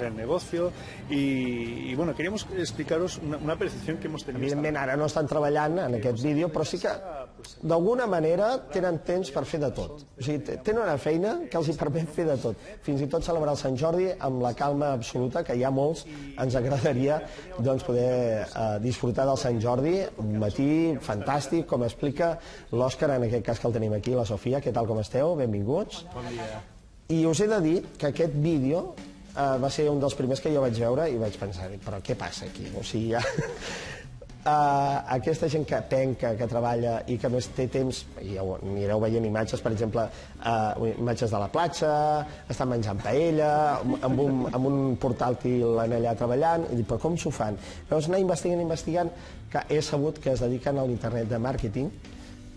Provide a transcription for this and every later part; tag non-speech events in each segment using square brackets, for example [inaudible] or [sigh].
en negocio y, y, bueno, queríamos explicaros una, una percepción que hemos tenido. Evidentment ara no estan treballant en aquest vídeo, però sí que d'alguna manera tenen temps per fer de tot. O sigui, tenen una feina que els hi permet fer de tot. Fins i tot celebrar el Sant Jordi amb la calma absoluta, que ha molts ens agradaria doncs, poder eh, disfrutar del Sant Jordi, un matí fantàstic, com explica l'Òscar, en aquest cas que el tenim aquí, la Sofia, què tal com esteu? Benvinguts. Bon dia. I us he de dir que aquest vídeo eh, va ser un dels primers que jo vaig veure i vaig pensar, però què passa aquí? O sigui, ja... Uh, [laughs] aquesta gent que penca, que treballa i que més té temps, i ja anireu veient imatges, per exemple, uh, imatges de la platja, estan menjant paella, amb un, amb un portàtil en allà treballant, i dic, però com s'ho fan? Llavors anar investigant, investigant, que he sabut que es dediquen a l'internet de màrqueting,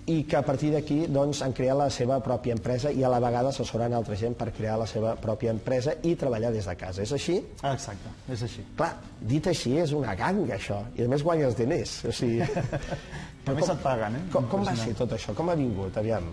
i que a partir d'aquí doncs, han creat la seva pròpia empresa i a la vegada assessoren altra gent per crear la seva pròpia empresa i treballar des de casa. És així? Exacte, és així. Clar, dit així és una ganga, això. I a més guanyes diners. O sigui... A més et paguen, eh? Com, com va ser tot això? Com ha vingut? Aviam.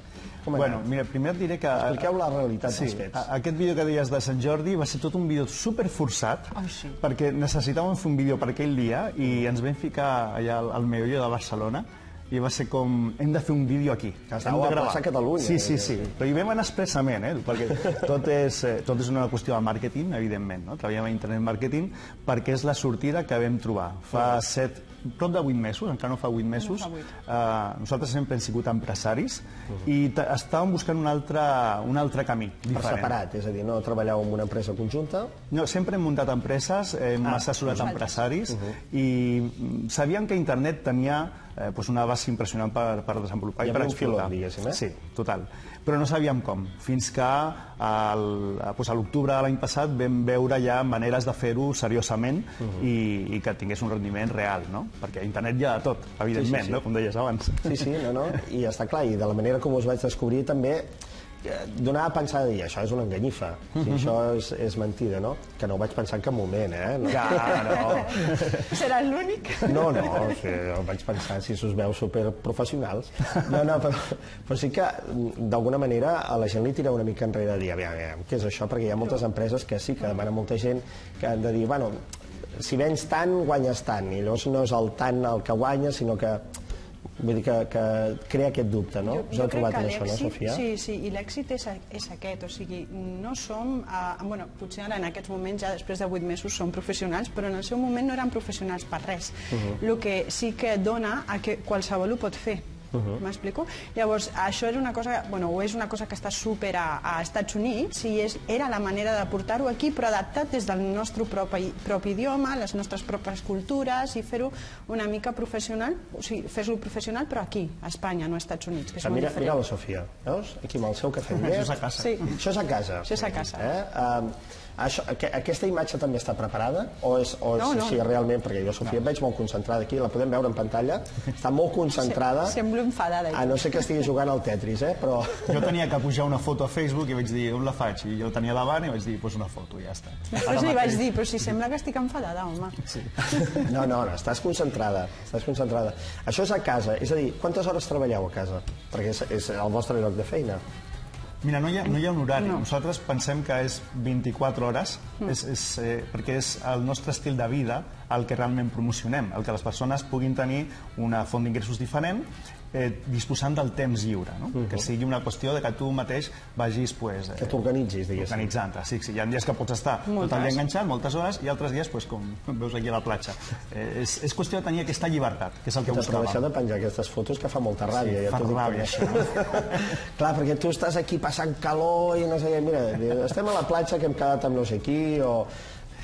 Com ha Bueno, anat? mira, primer et diré que... Expliqueu la realitat Sí, dels fets. aquest vídeo que deies de Sant Jordi va ser tot un vídeo super forçat Ai, sí. perquè necessitàvem fer un vídeo per aquell dia i ens vam ficar allà al, al meollo de Barcelona i va ser com, hem de fer un vídeo aquí. Que estàveu de a plaça Catalunya, Sí, sí, eh? sí. Però hi vam anar expressament, eh? perquè [laughs] tot és, eh, tot és una qüestió de màrqueting, evidentment. No? Treballem a internet marketing perquè és la sortida que vam trobar. Fa set, prop de vuit mesos, encara no fa vuit mesos, fa vuit. eh, nosaltres sempre hem sigut empresaris i estàvem buscant un altre, un altre camí Per diferent. separat, és a dir, no treballeu en una empresa conjunta, No, sempre hem muntat empreses, hem Ah, assessorat empresaris Uh-huh. i mm, sabíem que internet tenia eh, doncs una base impressionant per, per desenvolupar Hi i per explotar. diguéssim, eh? Sí, total. Però no sabíem com, fins que al, doncs a l'octubre de l'any passat vam veure ja maneres de fer-ho seriosament Uh-huh. i, i que tingués un rendiment real, no? Perquè a internet hi ha de tot, evidentment, Sí, sí, sí. no? com deies abans. Sí, sí, no, no, i està clar, i de la manera com us vaig descobrir també donava a pensar de dir, això és una enganyifa, o sigui, això és, és mentida, no? Que no ho vaig pensar en cap moment, eh? No, Ja, no. [laughs] Serà l'únic? no, no o sigui, jo vaig pensar si us veu superprofessionals. No, no, però, però sí que mm, d'alguna manera a la gent li tira una mica enrere de dir, aviam, aviam, què és això? Perquè hi ha moltes empreses que sí, que demanen molta gent que han de dir, bueno, si vens tant, guanyes tant, i llavors no és el tant el que guanyes, sinó que vull dir que, que crea aquest dubte, no? Us heu crec trobat això, no, Sofia? Sí, sí, i l'èxit és, és aquest, o sigui, no som, eh, bueno, potser ara en aquests moments, ja després de vuit mesos, som professionals, però en el seu moment no eren professionals per res. Uh-huh. El que sí que dona a que qualsevol ho pot fer. Uh-huh. M'explico? Llavors, això és una cosa, bueno, o és una cosa que està super a, a Estats Units i és, era la manera de portar-ho aquí, però adaptat des del nostre propi, propi idioma, les nostres pròpies cultures i fer-ho una mica professional, o sigui, fer-lo professional, però aquí, a Espanya, no als Estats Units, que és Ah, molt mira, diferent. mira la Sofia, veus? Aquí amb el seu cafè. [laughs] Això és a casa. Sí. Això és a casa. Això és a casa. Eh? Um, això, aqu aquesta imatge també està preparada? O és, o és No, no, així no. realment? Perquè jo, Sofia, et veig molt concentrada aquí, la podem veure en pantalla. Està molt concentrada. Se- semblo enfadada, A no ser que estigui jugant al Tetris, eh? Però... [laughs] Jo tenia que pujar una foto a Facebook i vaig dir, on la faig? I jo tenia davant i vaig dir, pues una foto, i ja està. Després li vaig dir, però si sembla que estic enfadada, home. Sí. No, no, no, estàs concentrada, estàs concentrada. Això és a casa, és a dir, quantes hores treballeu a casa? Perquè és, és el vostre lloc de feina. Mira, no hi ha, no hi ha un horari. No. No. Nosaltres pensem que és 24 hores, mm. és, és, eh, perquè és el nostre estil de vida el que realment promocionem, el que les persones puguin tenir una font d'ingressos diferent eh, disposant del temps lliure, no? Uh -huh. que sigui una qüestió de que tu mateix vagis pues, Que t'organitzis, diguéssim. organitzant-te. Sí, sí, hi ha dies que pots estar Moltes. tot el dia enganxat, moltes hores, i altres dies, pues, com [laughs] veus aquí a la platja. Eh, és, és qüestió de tenir aquesta llibertat, que és el que T'atreveixeu buscàvem. de penjar aquestes fotos que fa molta ràbia. Sí, ja fa ràbia, també. [laughs] Clar, perquè tu estàs aquí passant calor i no sé què, mira, estem a la platja que hem quedat amb no sé qui, o...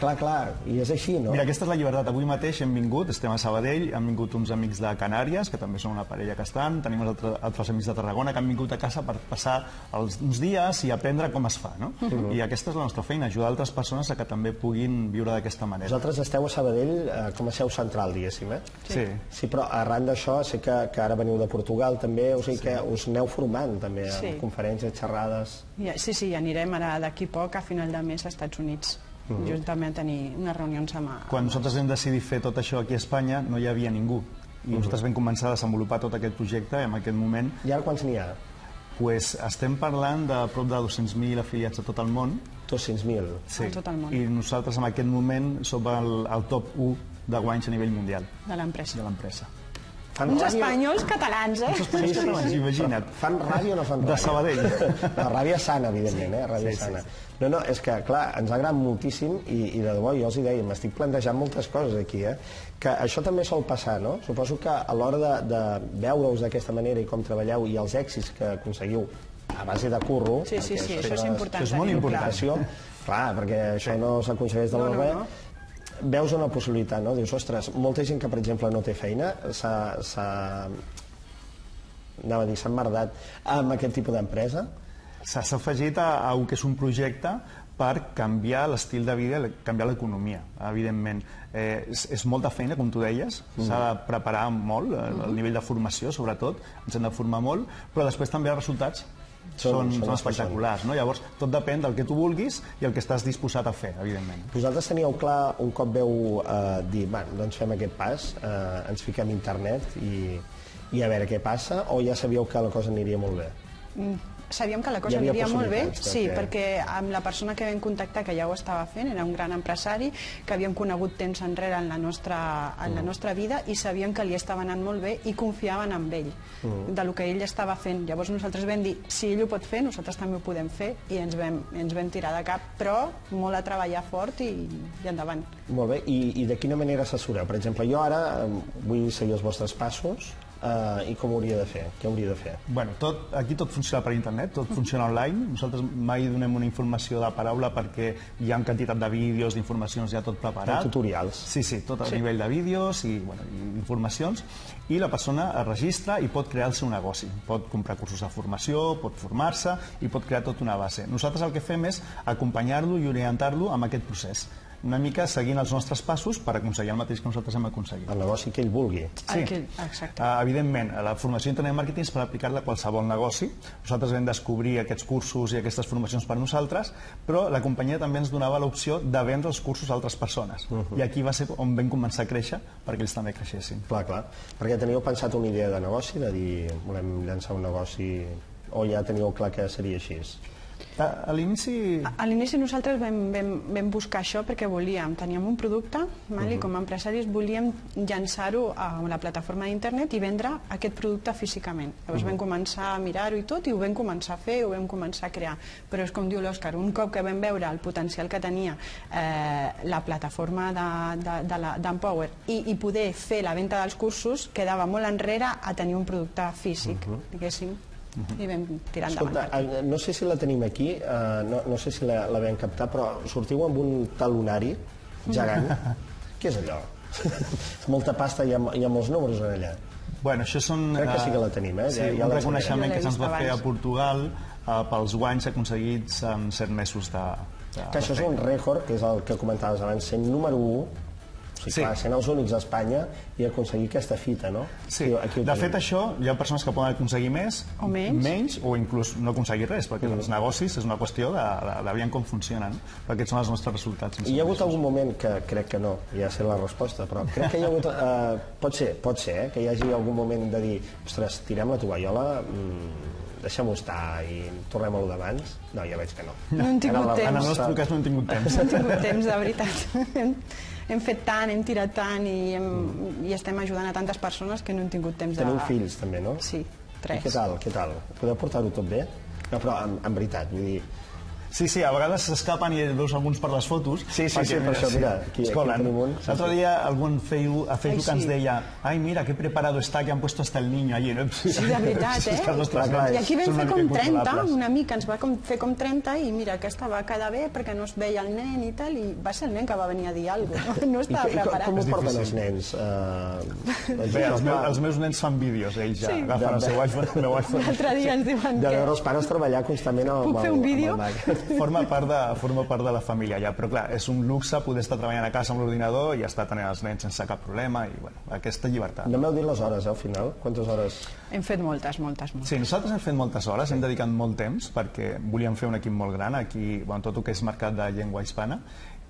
Clar, clar, i és així, no? Mira, aquesta és la llibertat. Avui mateix hem vingut, estem a Sabadell, han vingut uns amics de Canàries, que també són una parella que estan, tenim altres, altres amics de Tarragona que han vingut a casa per passar els, uns dies i aprendre com es fa, no? Uh -huh. I aquesta és la nostra feina, ajudar altres persones a que també puguin viure d'aquesta manera. Vosaltres esteu a Sabadell eh, com a seu central, diguéssim, eh? Sí. Sí, però arran d'això sé que, que ara veniu de Portugal també, o sigui que us aneu formant també Sí. en conferències, xerrades... Ja, sí, sí, anirem ara d'aquí poc a final de mes als Estats Units. Uh -huh. Juntament a tenir unes reunions amb... Quan nosaltres vam decidir fer tot això aquí a Espanya, no hi havia ningú. I nosaltres vam començar a desenvolupar tot aquest projecte en aquest moment I ara quants n'hi ha? pues, estem parlant de prop de 200.000 afiliats a tot el món 200.000. Sí. En tot el món. I nosaltres en aquest moment som el, el top 1 de guanys a nivell mundial de l'empresa. de l'empresa. Fan Uns ràdio- espanyols catalans, eh? Sí, sí, sí. Imagina't. Fan ràdio o no fan ràdio? De Sabadell. La ràbia sana, evidentment, eh? Ràbia Sí, sí, sana. No, no, és que, clar, ens agrada moltíssim i, i de debò, jo els hi deia, m'estic plantejant moltes coses aquí, eh? Que això també sol passar, no? Suposo que a l'hora de, de veure-us d'aquesta manera i com treballeu i els èxits que aconseguiu a base de curro... Sí, sí, sí, això és important. això és molt important. Clar, perquè això no s'aconsegueix de No, la no, no. Veus una possibilitat, no? Dius, ostres, molta gent que, per exemple, no té feina s'ha... anava a dir, s'ha emmerdat amb aquest tipus d'empresa. S'ha afegit a, a un que és un projecte per canviar l'estil de vida, canviar l'economia, evidentment. Eh, és, és molta feina, com tu deies, s'ha de preparar molt, eh, el nivell de formació, sobretot, ens hem de formar molt, però després també els resultats Són- són, són espectaculars. No? Llavors, tot depèn del que tu vulguis i el que estàs disposat a fer, evidentment. Vosaltres teníeu clar, un cop veu eh, dir, va, doncs fem aquest pas, eh, ens fiquem a internet i, i a veure què passa, o ja sabíeu que la cosa aniria molt bé? Sabíem que la cosa aniria molt bé, de sí, perquè amb la persona que vam contactar, que ja ho estava fent, era un gran empresari, que havíem conegut temps enrere en la nostra, en Mm. la nostra vida i sabíem que li estava anant molt bé i confiaven en ell, Mm. de lo que ell estava fent. Llavors nosaltres vam dir, si ell ho pot fer, nosaltres també ho podem fer i ens vam, ens vam tirar de cap, però molt a treballar fort i, i endavant. Molt bé, I, i de quina manera assessoreu? Per exemple, jo ara vull seguir els vostres passos eh, i com ho hauria de fer? Què hauria de fer? Bueno, tot, aquí tot funciona per internet, tot funciona online. Nosaltres mai donem una informació de paraula perquè hi ha quantitat de vídeos, d'informacions ja tot preparat. Feu tutorials. Sí, sí, tot a nivell de vídeos i, bueno, informacions. I la persona es registra i pot crear el seu negoci. Pot comprar cursos de formació, pot formar-se i pot crear tota una base. Nosaltres el que fem és acompanyar-lo i orientar-lo amb aquest procés una mica seguint els nostres passos per aconseguir el mateix que nosaltres hem aconseguit. El negoci que ell vulgui. El que- exacte. Uh, evidentment, la formació d'internet marketing és per aplicar-la a qualsevol negoci. Nosaltres vam descobrir aquests cursos i aquestes formacions per nosaltres, però la companyia també ens donava l'opció de vendre els cursos a altres persones. I aquí va ser on vam començar a créixer perquè ells també creixessin. Clar, clar. Perquè teníeu pensat una idea de negoci, de dir, volem llançar un negoci, o ja teníeu clar que seria així? A, l'inici... A l'inici nosaltres vam, vam, vam buscar això perquè volíem, teníem un producte val? i com a empresaris volíem llançar-ho a la plataforma d'internet i vendre aquest producte físicament. Llavors vam començar a mirar-ho i tot i ho vam començar a fer, ho vam començar a crear. Però és com diu l'Òscar, un cop que vam veure el potencial que tenia eh, la plataforma d'Empower de, de, la- d'Empower i, i poder fer la venda dels cursos, quedava molt enrere a tenir un producte físic, diguéssim. I vam tirar endavant. Escolta, eh, no sé si la tenim aquí, eh, no, no sé si la, la vam captar, però sortiu amb un talonari gegant. [laughs] Què és allò? [laughs] Molta pasta i hi ha, hi ha molts números en allà. Bueno, això són... Crec que sí eh, que la tenim, eh? Sí, Ja- ja un la reconeixement que se'ns va fer a. Portugal eh, pels guanys aconseguits en set mesos de, de Que això és un rècord, que és el que comentaves abans, sent número 1, o sigui, Sí. clar, sent els únics a Espanya i aconseguir aquesta fita, no? Sí, Aquí- aquí de fet això hi ha persones que poden aconseguir més O menys. menys o inclús no aconseguir res, perquè els negocis és una qüestió de, de, de veure com funcionen. Però aquests són els nostres resultats. Hi ha hagut algun moment que crec que no, ja sé la resposta, però crec que hi ha hagut... Eh, pot ser, pot ser, eh, que hi hagi algun moment de dir ostres, tirem la tovallola, mm, deixem-ho estar i tornem a lo d'abans. No, ja veig que no. No hem tingut temps. En el nostre cas no hem tingut [laughs] temps. No hem tingut temps, de veritat. [laughs] Hem, fet tant, hem tirat tant i, hem, i estem ajudant a tantes persones que no hem tingut temps de... Teniu fills, també, no? Sí, I tres. què tal, què tal? Podeu portar-ho tot bé? No, però en, en veritat, vull dir... Sí, sí, a vegades s'escapen i veus alguns per les fotos. Sí, sí, sí, per això, mira, aquí- Escolta, aquí L'altre dia algú en Facebook, a Facebook Ai, sí. ens deia ai, mira, qué preparado está, que han puesto hasta el niño allí. No? Sí, de veritat, eh? Que I aquí vam fer una com mica 30, incontrolables. un amic ens va com, fer com 30 i mira, aquesta va quedar bé perquè no es veia el nen i tal, i va ser el nen que va venir a dir alguna cosa, no, [laughs] no I, estava que- i com, preparat. com ho porten els nens? Uh, Bé, els, meus, els meus nens fan vídeos, ells ja Sí. agafen el seu iPhone, el meu iPhone. L'altre dia ens diuen de que... veure els pares treballar constantment amb, Puc fer el, un vídeo? Forma part, de, forma part de la família ja, però clar, és un luxe poder estar treballant a casa amb l'ordinador i estar tenint els nens sense cap problema i bueno, aquesta llibertat. No m'heu dit les hores, eh, al final? Quantes hores? Hem fet moltes, moltes, moltes. Sí, nosaltres hem fet moltes hores, hem dedicat molt temps perquè volíem fer un equip molt gran aquí, bueno, tot el que és mercat de llengua hispana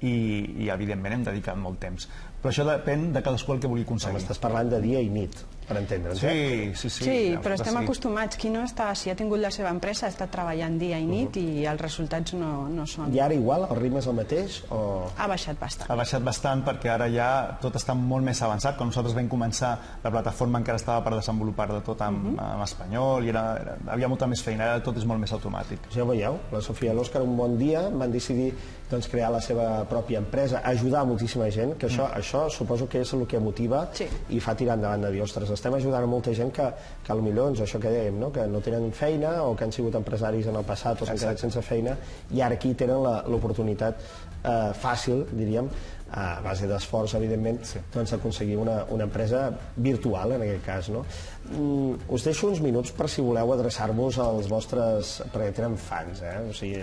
i, i evidentment hem dedicat molt temps. Però això depèn de cadascú el que vulgui aconseguir. estàs parlant de dia i nit. per entendre'ns. eh? Sí, sí, sí. Sí, ja, però estem sí. acostumats. Qui no està, si ha tingut la seva empresa, ha estat treballant dia i nit i els resultats no, no són... I ara igual, el ritme és el mateix? O... Ha baixat bastant. Ha baixat bastant perquè ara ja tot està molt més avançat. Quan nosaltres vam començar, la plataforma encara estava per desenvolupar de tot en, Mhm. en espanyol i era, era, havia molta més feina, ara tot és molt més automàtic. Ja ho veieu, la Sofia i l'Òscar un bon dia van decidir doncs, crear la seva pròpia empresa, ajudar moltíssima gent, que això, això suposo que és el que motiva Sí. i fa tirar endavant de dir, ostres, estem ajudant a molta gent que, que potser doncs, això que dèiem, no? que no tenen feina o que han sigut empresaris en el passat o s'han quedat sense feina i ara aquí tenen la- l'oportunitat eh, fàcil, diríem, a base d'esforç, evidentment, sí. doncs aconseguir una, una empresa virtual, en aquest cas. No? Mm, us deixo uns minuts per si voleu adreçar-vos als vostres... perquè tenen fans, eh? O sigui...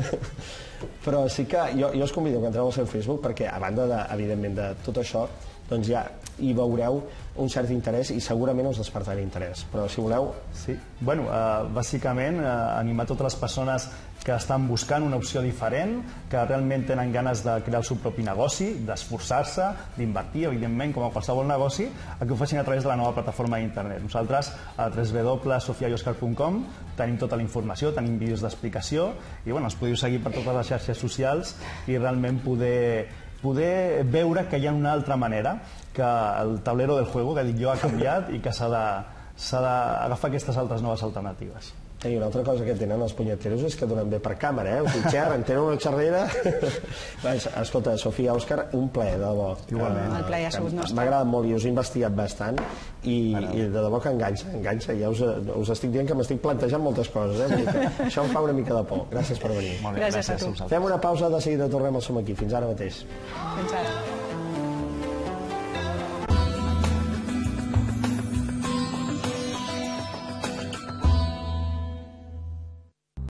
[laughs] Però sí que jo, jo us convido que entreu al seu Facebook perquè, a banda, de, evidentment, de tot això, doncs ja hi veureu un cert interès i segurament us despertarà interès. Però si voleu, Sí. Bueno, eh, bàsicament, eh, animar totes les persones que estan buscant una opció diferent, que realment tenen ganes de crear el seu propi negoci, d'esforçar-se, d'invertir, evidentment, com a qualsevol negoci, a que ho facin a través de la nova plataforma d'internet. Nosaltres, a www.sofiaioscar.com, tenim tota la informació, tenim vídeos d'explicació, i bueno, els podeu seguir per totes les xarxes socials i realment poder poder veure que hi ha una altra manera, que el tablero del juego, que dic jo, ha canviat i que s'ha d'agafar aquestes altres noves alternatives. I una altra cosa que tenen els punyeteros és que donen bé per càmera, eh? O sigui, xerren, tenen una xerrera... [laughs] Escolta, Sofia, Òscar, un plaer, de debò. Igualment. Eh, El plaer ha sigut nostre. M'ha agradat molt i us he investigat bastant i, i de debò que enganxa, enganxa. Ja us, us estic dient que m'estic plantejant moltes coses, eh? Que Això em fa una mica de por. Gràcies per venir. Molt bé, Gràcies a tu. Fem una pausa, de seguida tornem al Som aquí. Fins ara mateix. Fins ara.